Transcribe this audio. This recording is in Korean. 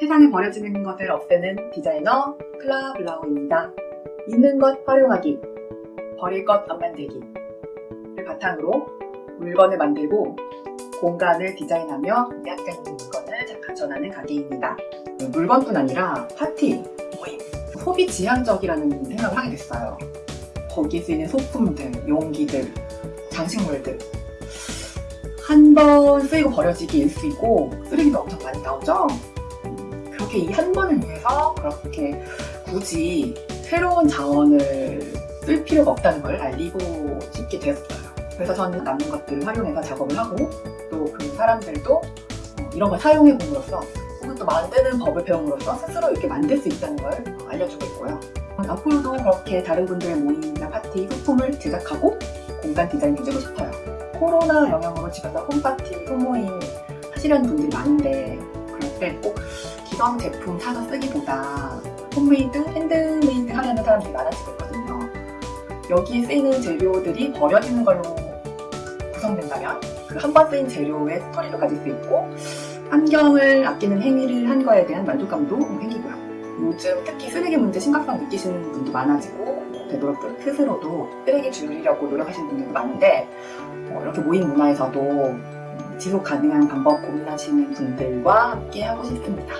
세상에 버려지는 것을 없애는 디자이너 클라 블라우입니다. 있는 것 활용하기, 버릴 것 안 만들기를 바탕으로 물건을 만들고 공간을 디자인하며 약간 물건을 전하는 가게입니다. 물건뿐 아니라 파티, 모임, 소비 지향적이라는 생각을 하게 됐어요. 거기에 쓰이는 소품들, 용기들, 장식물들 한 번 쓰이고 버려지기 일 수 있고 쓰레기도 엄청 많이 나오죠? 그렇게 이 한 번을 위해서 그렇게 굳이 새로운 자원을 쓸 필요가 없다는 걸 알리고 싶게 되었어요. 그래서 저는 남는 것들을 활용해서 작업을 하고 또 그 사람들도 어, 이런 걸 사용해 봄으로써 혹은 또 만드는 법을 배움으로써 스스로 이렇게 만들 수 있다는 걸 알려주고 있고요. 앞으로도 그렇게 다른 분들의 모임이나 파티 소품을 제작하고 공간 디자인 해주고 싶어요. 코로나 영향으로 집에서 home party, 홈모임 하시려는 분들이 많은데 그럴 때꼭 기성 제품 사서 쓰기보다 homemade, handmade 하려는 사람들이 많아지고 있거든요. 여기에 쓰이는 재료들이 버려지는 걸로 구성된다면 그 한 번 쓰인 재료의 스토리도 가질 수 있고 환경을 아끼는 행위를 한 거에 대한 만족감도 생기고요. 요즘 특히 쓰레기 문제 심각성 느끼시는 분도 많아지고 되도록 스스로도 쓰레기 줄이려고 노력하시는 분들도 많은데 어, 이렇게 모임 문화에서도 음, 지속 가능한 방법 고민하시는 분들과 함께 하고 싶습니다.